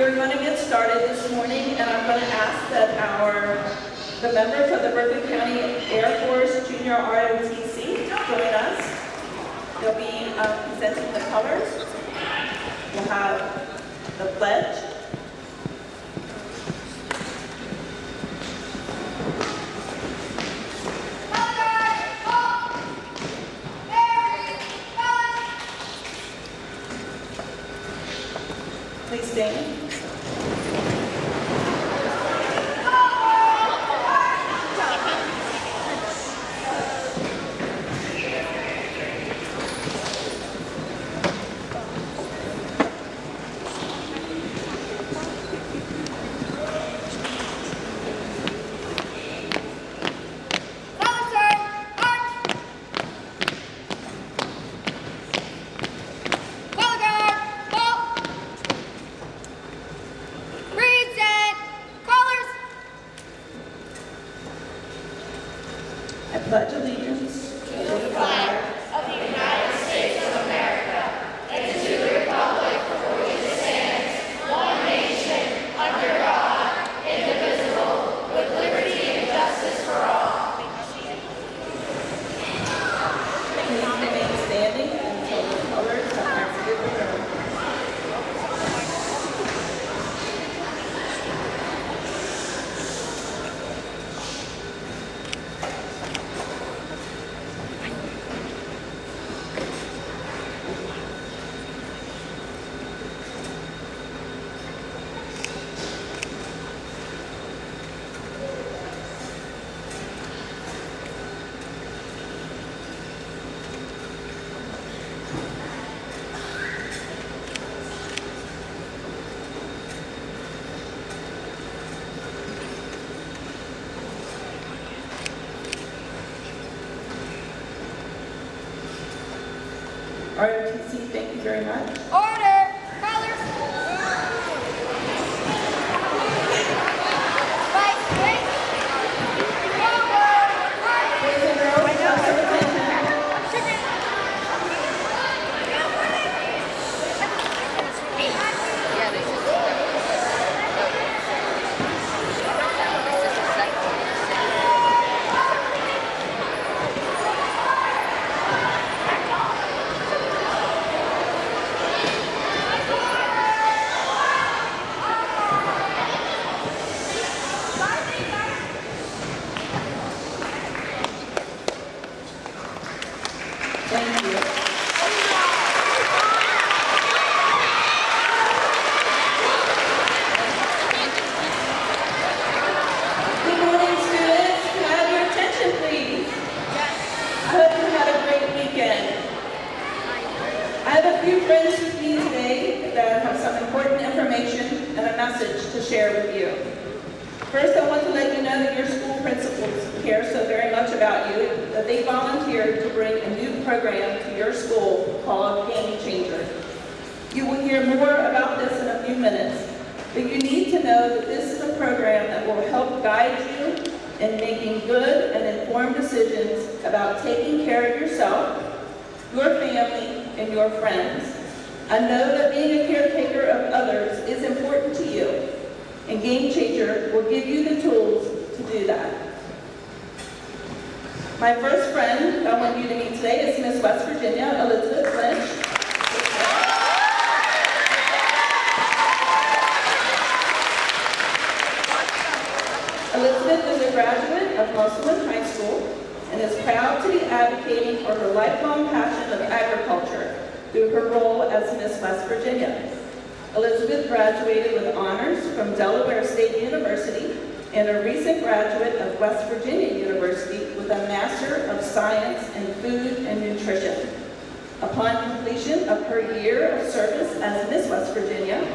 We're going to get started this morning, and I'm going to ask that our, the members of the Berkeley County Air Force Junior ROTC join us. They'll be um, presenting the colors. We'll have the pledge. ROTC, thank you very much. Order! Colors! Right, wait! Forward! Right! Boys and girls, have some attention. Thank you. Good morning, students. Can I have your attention, please? I hope you had a great weekend. I have a few friends with me today that have some important information and a message to share with you. First, I want to let you know that your school principals care so very much about you that they volunteered to bring a new program to your school called Game Changer. You will hear more about this in a few minutes, but you need to know that this is a program that will help guide you in making good and informed decisions about taking care of yourself, your family, and your friends. I know that being a caretaker of others is important to you, and Game Changer will give you the tools to do that. My first friend I want you to meet today is Miss West Virginia, Elizabeth Lynch. Elizabeth is a graduate of Musselman High School and is proud to be advocating for her lifelong passion of agriculture through her role as Miss West Virginia. Elizabeth graduated with honors from Delaware State University and a recent graduate of West Virginia University with a Master of Science in Food and Nutrition. Upon completion of her year of service as Miss West Virginia,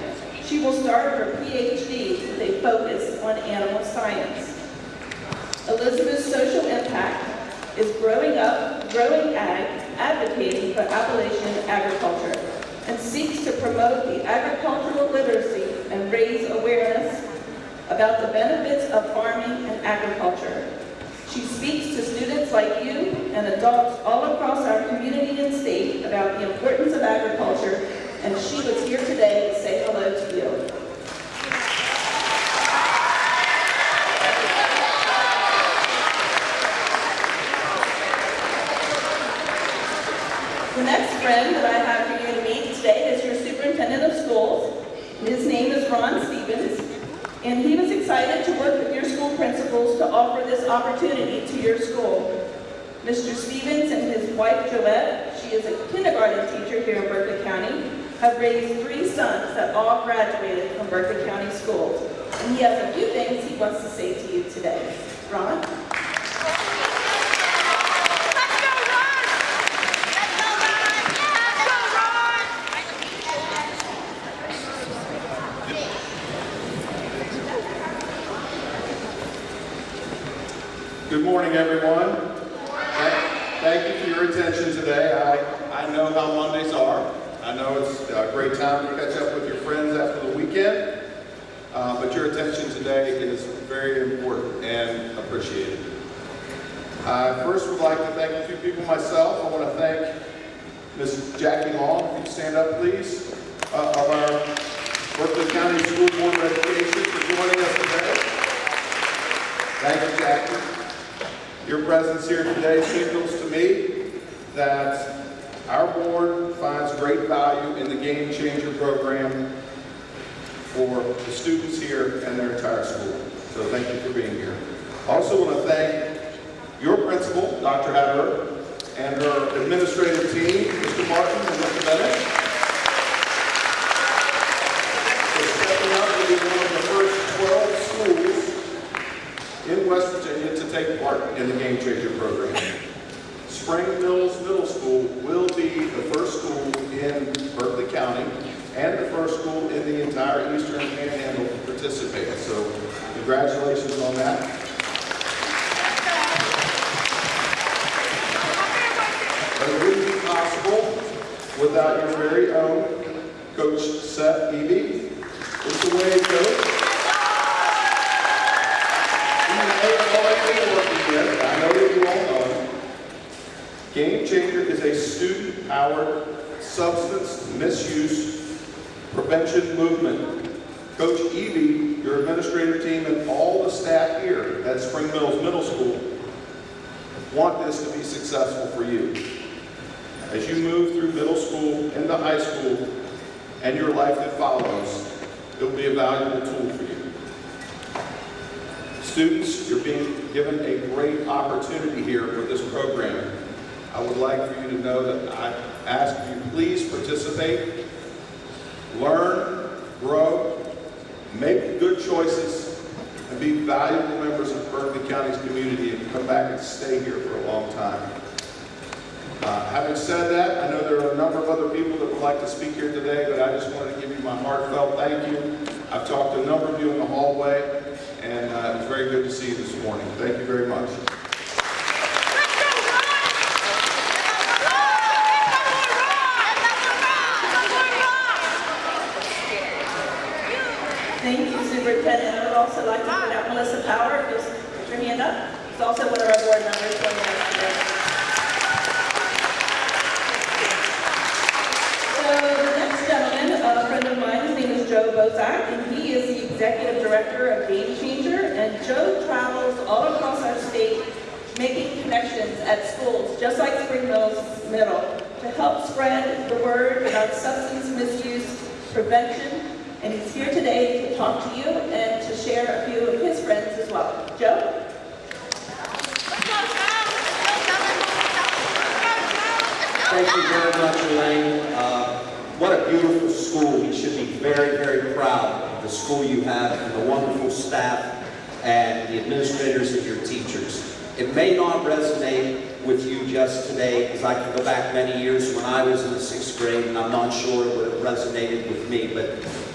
she will start her PhD with a focus on animal science. Elizabeth's social impact is growing up, growing ag, advocating for Appalachian agriculture, and seeks to promote the agricultural literacy and raise awareness about the benefits of farming and agriculture. She speaks to students like you and adults all across our community and state about the importance of agriculture, and she was here today to say hello to you. Stevens and he was excited to work with your school principals to offer this opportunity to your school. Mr. Stevens and his wife Joette, she is a kindergarten teacher here in Berkeley County, have raised three sons that all graduated from Berkeley County schools. And he has a few things he wants to say to you today. Ron? Let's go, Ron! Let's go, Ron! Let's go, Ron! Good morning, everyone. Thank you for your attention today. I, I know how Mondays are. I know it's a great time to catch up with your friends after the weekend, uh, but your attention today is very important and appreciated. I first would like to thank a few people myself. I want to thank Ms. Jackie Long, if you'd stand up, please, uh, of our Berkeley County School Board of Education for joining us today. Thank you, Jackie. Your presence here today signals to me that our board finds great value in the Game Changer program for the students here and their entire school. So thank you for being here. I also want to thank your principal, Dr. Hatter, and her administrative team, Mr. Martin and Mr. Bennett, for stepping up to be one of the first 12 schools in West Virginia to take part in the Game Changer program. Spring Mills Middle School will be the first school in Berkeley County and the first school in the entire Eastern Panhandle. So congratulations on that. But it wouldn't be possible without your very own Coach Seth Eby. It's the way, working with, I know that you all know. Game Changer is a student-powered substance misuse prevention movement. Coach Eby, your administrative team, and all the staff here at Spring Mills Middle School want this to be successful for you. As you move through middle school into high school and your life that follows, it will be a valuable tool for you. Students, you're being given a great opportunity here with this program. I would like for you to know that I ask you please participate, learn, grow, make good choices, and be valuable members of Berkeley County's community and come back and stay here for a long time. Uh, Having said that, I know there are a number of other people that would like to speak here today, but I just wanted to give you my heartfelt thank you. I've talked to a number of you in the hallway, and uh, it was very good to see you this morning. Thank you very much. Let's go, Ron! Let's go, Ron! Thank you, Superintendent. I would also like to point out Melissa Power, just put your hand up. She's also one of our board members joining us today. So the next gentleman, a friend of mine, his name is Joe Boczek, and he is the Executive Director of Game Changer. And Joe travels all across our state making connections at schools, just like Spring Mills Middle, to help spread the word about substance misuse prevention. And he's here today to talk to you and to share a few of his friends as well. Joe? Let's go, Joe! Let's go, Joe! Thank you very much, Elaine. Uh, What a beautiful school. You should be very, very proud of the school you have and the wonderful staff and the administrators and your teachers. It may not resonate with you just today, because I can go back many years when I was in the sixth grade, and I'm not sure it would have resonated with me, but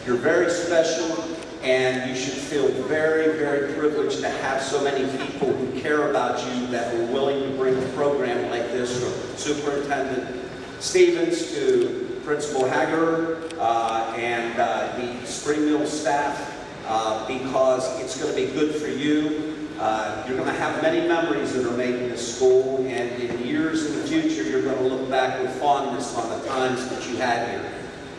you're very special, and you should feel very, very privileged to have so many people who care about you that were willing to bring a program like this from Superintendent Stevens to Principal Hager uh, and uh, the Spring Mill staff uh, because it's going to be good for you. Uh, You're going to have many memories that are made in this school and in years in the future, you're going to look back with fondness on the times that you had here.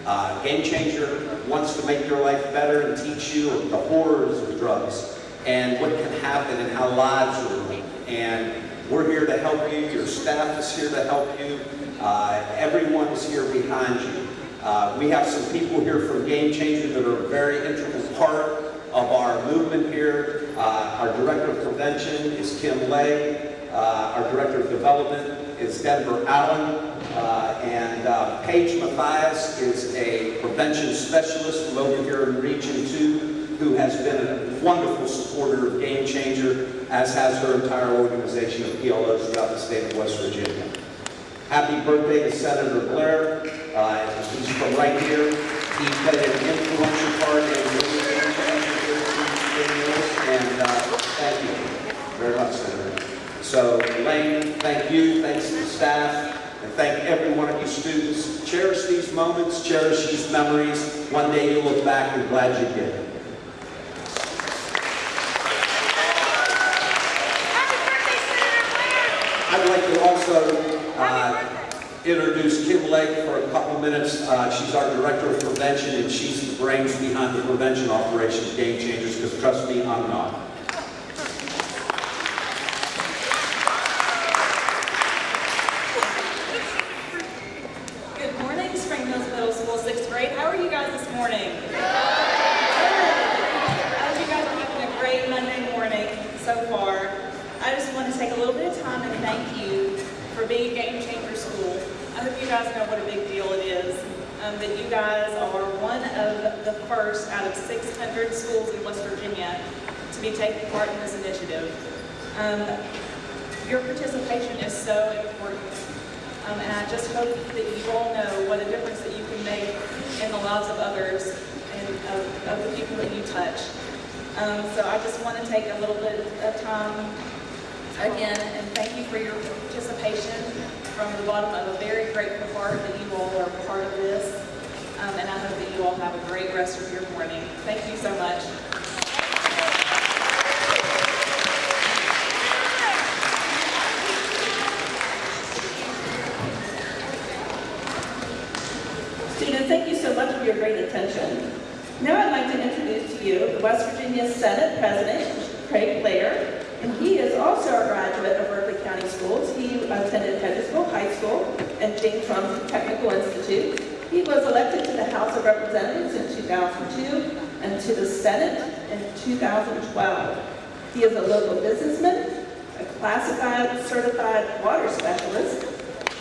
Uh, Game Changer wants to make your life better and teach you the horrors of drugs and what can happen and how lives are ruined. And we're here to help you. Your staff is here to help you. Uh, everyone is here behind you. Uh, we have some people here from Game Changer that are a very integral part of our movement here. Uh, Our Director of Prevention is Kim Lay. Uh, Our Director of Development is Denver Allen. Uh, And uh, Paige Mathias is a prevention specialist from over here in Region 2 who has been a wonderful supporter of Game Changer, as has her entire organization of PLOs throughout the state of West Virginia. Happy birthday to Senator Blair. Uh, he's from right here. He played an influential part in and uh, thank you very much, Senator. So, Lane, thank you, thanks to the staff, and thank every one of you students. Cherish these moments, cherish these memories. One day you'll look back and glad you did. Happy birthday, Senator Blair! I'd like to also uh, introduce Kim Lake for a couple minutes. Uh, She's our Director of Prevention, and she's the brains behind the prevention operation Game Changers, because trust me, I'm not. Good morning, Spring Mills Middle School, sixth grade. How are you guys this morning? Good. I hope you guys are having a great Monday morning so far. I just want to take a little bit of time and thank you for being a Game Changer School. I hope you guys know what a big deal it is, um, that you guys are one of the first out of 600 schools in West Virginia to be taking part in this initiative. Um, your participation is so important. Um, and I just hope that you all know what a difference that you can make in the lives of others and of, of the people that you touch. Um, so I just want to take a little bit of time again and thank you for your participation from the bottom of a very grateful heart that you all are part of this. Um, and I hope that you all have a great rest of your morning. Thank you so much. Students, thank you so much for your great attention. Now I'd like to introduce to you the West Virginia Senate President, Craig Blair, and he is also a graduate of Berkeley County Schools. Attended Hedgesville High School and James Rumsey Technical Institute. He was elected to the House of Representatives in 2002 and to the Senate in 2012. He is a local businessman, a classified certified water specialist,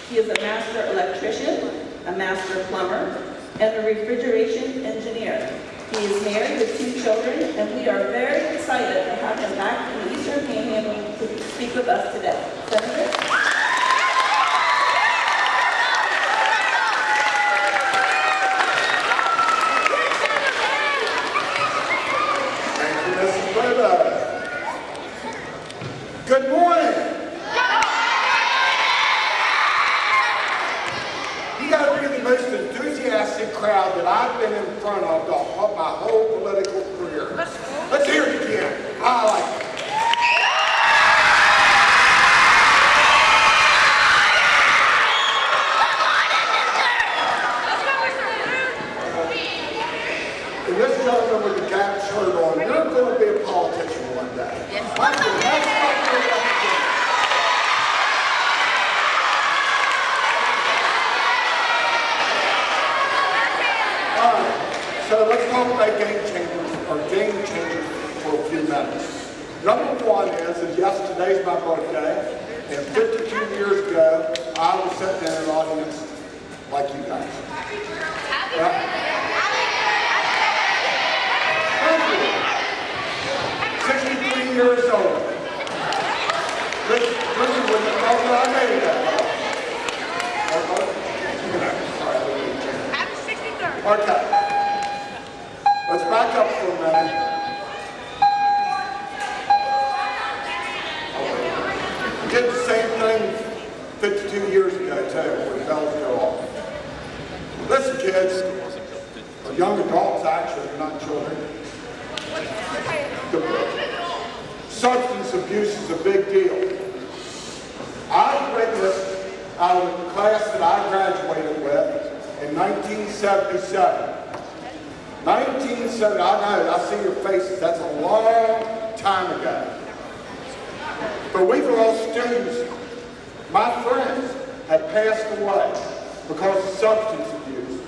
he is a master electrician, a master plumber, and a refrigeration engineer. He is married with two children, and we are very excited to have him back in the Eastern Panhandle to speak with us today. Senator? Thank you, Mrs. Brother. Good morning. You gotta be the most enthusiastic crowd that I've been in front of the whole- my whole political career. Let's hear it again. I like it. And this gentleman with the gap shirt on, you're gonna be a politician one day. Yes. That's what you're gonna do. All right, so let's talk about game changers, or game changers for a few minutes. Number one is, is yes, today's my birthday, and 52 years ago, I was sitting in an audience like you guys. Happy yeah? Thank you. 63 years old. Listen, listen, when you, oh, I made that far. Sorry, I didn't mean to change. Happy 63rd! Okay. Let's back up for a minute. We Did the same thing 52 years ago too, when bells go off. Listen, kids, or young adults actually, not children. Substance abuse is a big deal. I witnessed out of the class that I graduated with in 1977. 1970, I know, I see your faces, that's a long time ago. But we were all students. My friends had passed away because of substance abuse.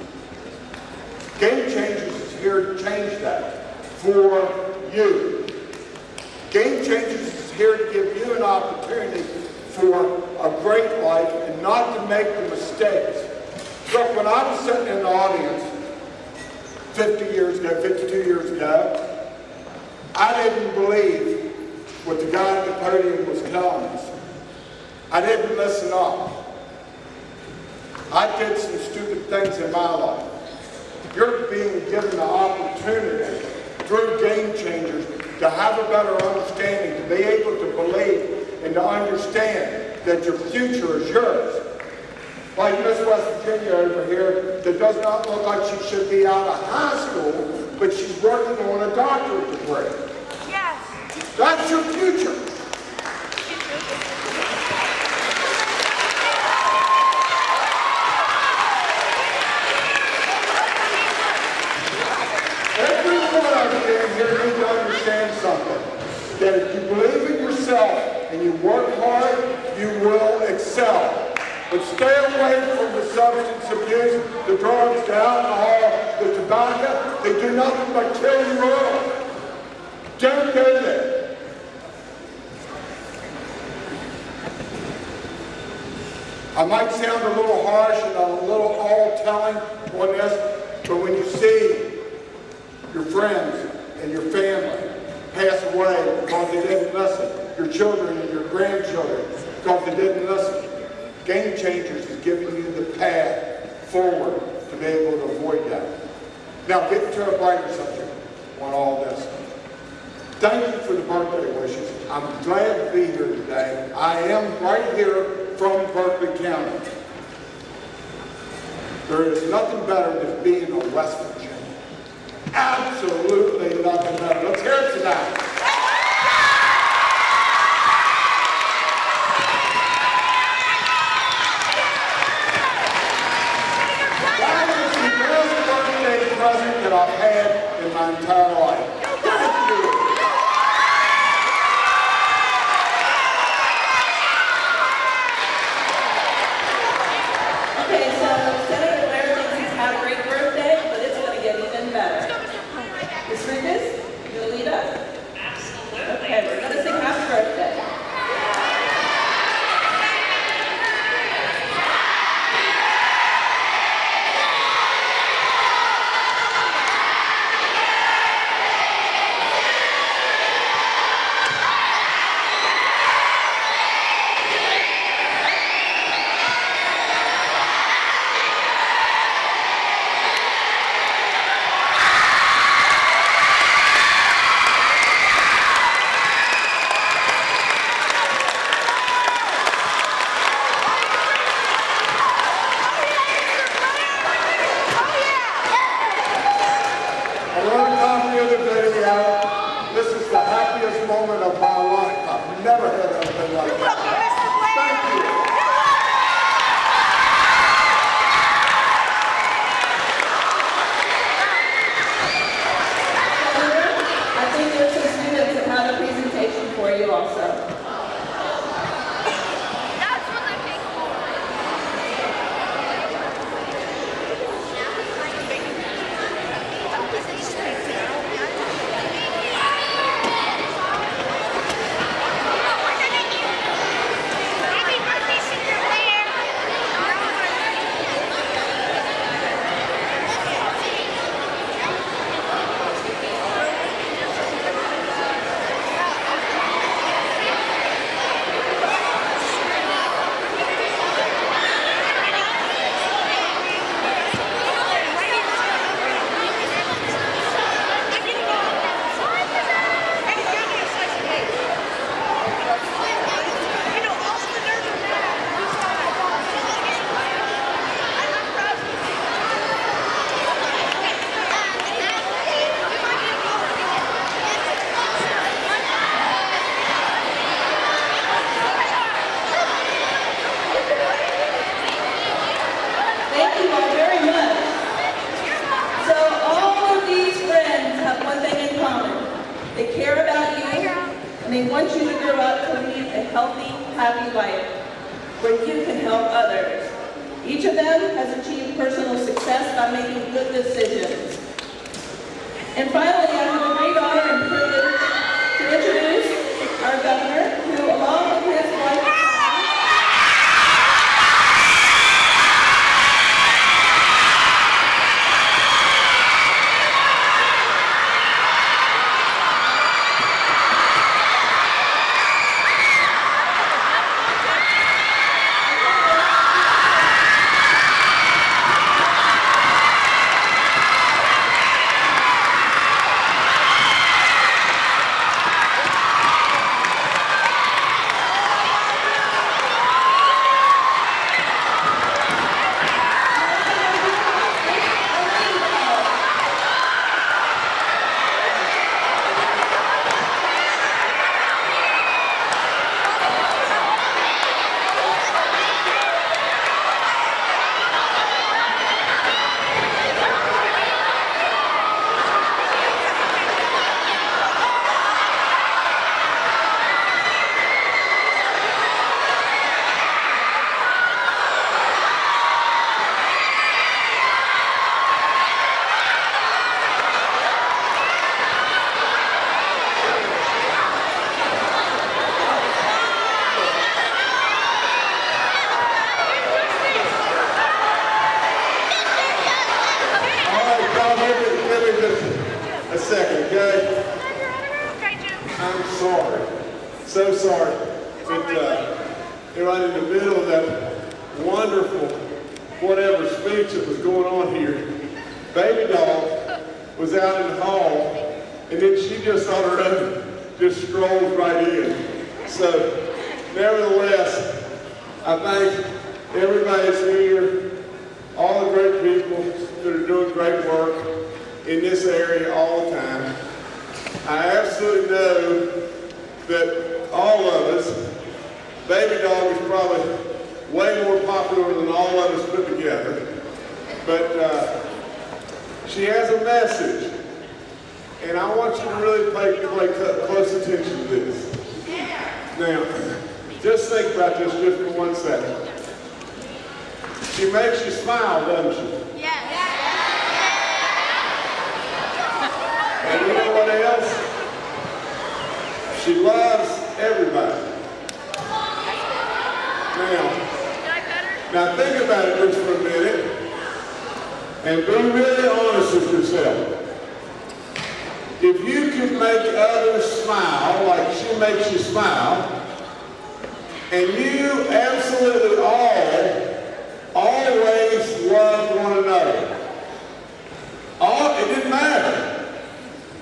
Game Changers is here to change that for you. Game Changers is here to give you an opportunity for a great life and not to make the mistakes. Look, when I was sitting in the audience 50 years ago, 52 years ago, I didn't believe what the guy at the podium was telling us. I didn't listen up. I did some stupid things in my life. You're being given the opportunity through Game Changers to have a better understanding, to be able to believe and to understand that your future is yours. Like Miss West Virginia over here that does not look like she should be out of high school, but she's working on a doctorate degree. Yes. That's your future. Every one of you in here needs to understand something. That if you believe in yourself and you work hard, you will excel. But stay away from the substance abuse, the drugs, the alcohol, the tobacco. They do nothing but kill you all. Don't go there. I might sound a little harsh and a little all-telling on this, but when you see your friends and your family pass away because they didn't listen, your children and your grandchildren because they didn't listen, Game Changers is giving you the path forward to be able to avoid that. Now, get to a brighter subject on all this. Thank you for the birthday wishes. I'm glad to be here today. I am right here from Berkeley County. There is nothing better than being in West Virginia. Absolutely nothing better. Let's hear it tonight. That is the best birthday present that I've had in my entire life. Popular than all of us put together. But uh, she has a message, and I want you to really pay, pay close attention to this. Now, just think about this just for one second. She makes you smile, doesn't she? Yes. And you know what else? She loves everybody. Now, now think about it just for a minute and be really honest with yourself. If you can make others smile like she makes you smile, and you absolutely all always love one another, all, it didn't matter.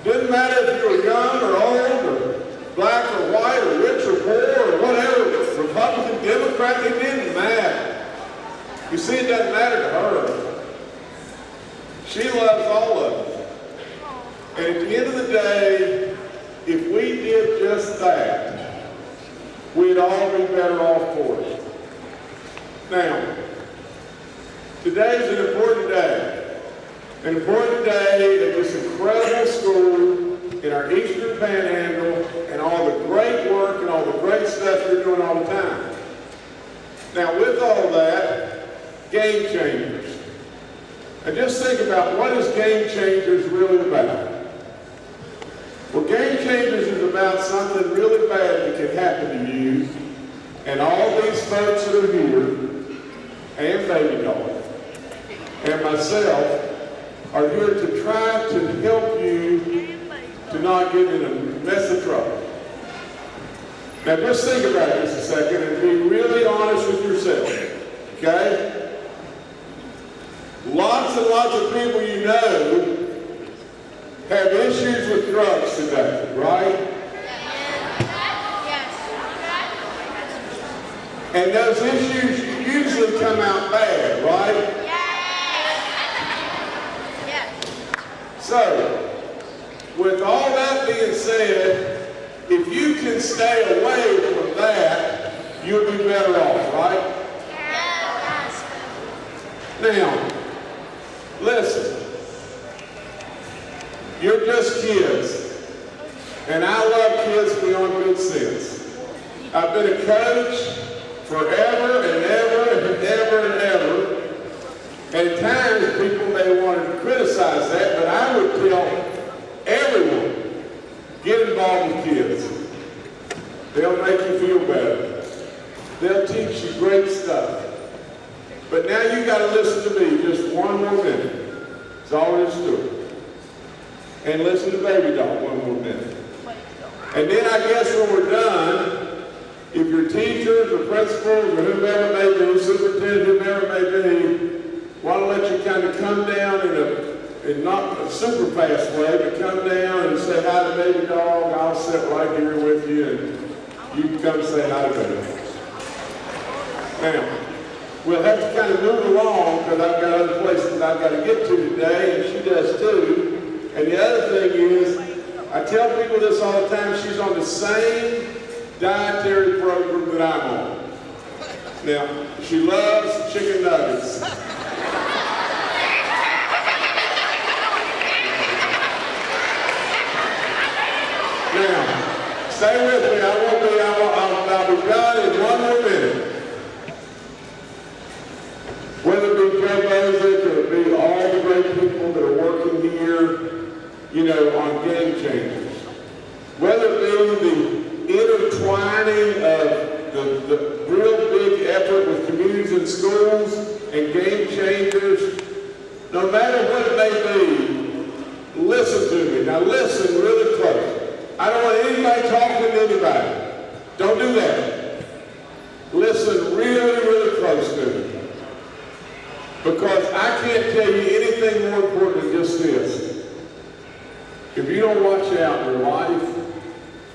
Didn't matter if you were young or old or black or white or rich or poor or whatever, Republican, Democrat, it didn't matter. You see, it doesn't matter to her. She loves all of us. And at the end of the day, if we did just that, we'd all be better off for it. Now, today's an important day an important day at this incredible school in our Eastern Panhandle and all the great work and all the great stuff you're doing all the time. Now, with all that, game changers. And just think about what is game changers really about? Well, game changers is about something really bad that can happen to you and all these folks that are here, and baby doll, and myself, are here to try to help you to not get in a mess of trouble. Now just think about just a second and be really honest with yourself, okay? Lots and lots of people you know have issues with drugs today, right? Yes. And those issues usually come out bad, right? Yes. Yes. So, with all that being said, if you can stay away from that, you'll be better off, right? Yes. Now, listen. You're just kids. And I love kids beyond good sense. I've been a coach forever and ever and ever and ever. At times people may want to criticize that, but I would tell everyone, get involved with kids. They'll make you feel better. They'll teach you great stuff. But now you got to listen to me just one more minute. That's all there is to it. And listen to Baby Dog one more minute. And then I guess when we're done, if your teachers or principals or whomever may be, superintendent, whomever may be, want to let you kind of come down in a, in not a super fast way, but come down and say hi to Baby Dog, I'll sit right here with you and you can come say hi to Baby Dog. Now, we'll have to kind of move along because I've got other places I've got to get to today, and she does too. And the other thing is, I tell people this all the time, she's on the same dietary program that I'm on. Now, she loves chicken nuggets. Now, stay with me. I won't be, I'll, I'll be done in one more minute. Whether it be Joe Boczek or it be all the great people that are working here, you know, on game changers. Whether it be the intertwining of the, the real big effort with communities and schools and game changers, no matter what it may be, listen to me. Now listen really close. I don't want anybody talking to anybody. Don't do that. Listen really, really close to me. Because I can't tell you anything more important than just this. If you don't watch out your life,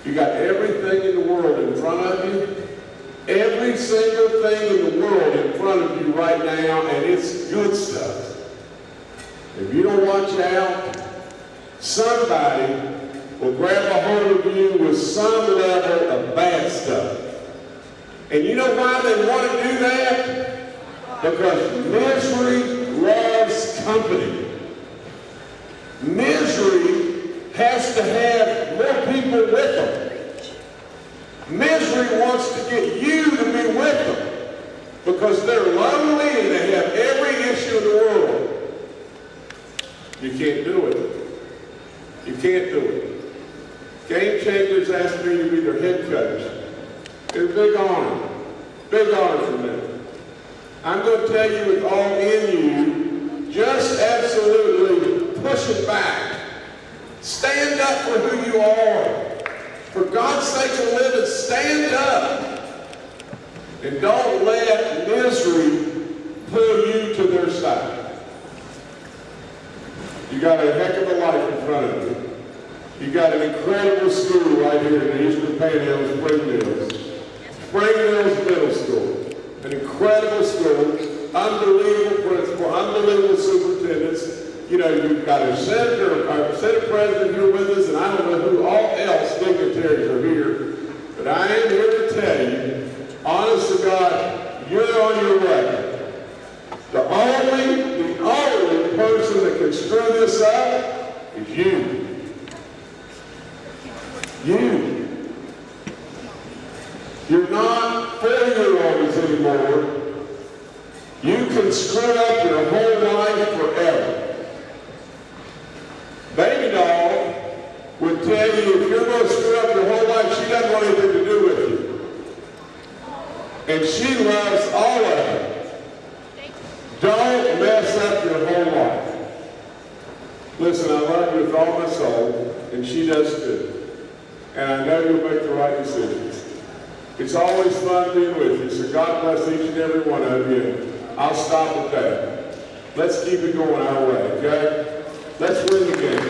you got everything in the world in front of you. Every single thing in the world in front of you right now, and it's good stuff. If you don't watch out, somebody will grab a hold of you with some level of bad stuff. And you know why they want to do that? Because misery loves company. Misery has to have more people with them. Misery wants to get you to be with them because they're lonely and they have every issue in the world. You can't do it. You can't do it. Game Changers asked me to be their head coach. It's a big honor. Big honor for me. I'm going to tell you with all in you, just absolutely push it back. Stand up for who you are. For God's sake to live and stand up. And don't let misery pull you to their side. You got a heck of a life in front of you. You got an incredible school right here in the Eastern Panhandle, Spring Mills. Spring Mills Middle School. An incredible school, unbelievable principal, unbelievable. You know, you've got a senator, a senate president here with us, and I don't know who all else dignitaries are here. But I am here to tell you, honest to God, you're on your way. The only, the only person that can screw this up is you. You. You're not four-year-olds anymore. You can screw up your whole life forever. Baby doll would tell you if you're going to screw up your whole life, she doesn't want anything to do with you. And she loves all of it. Don't mess up your whole life. Listen, I love you with all my soul, and she does too. And I know you'll make the right decisions. It's always fun being with you, so God bless each and every one of you. I'll stop with that. Let's keep it going our way, okay? Let's win the game. You.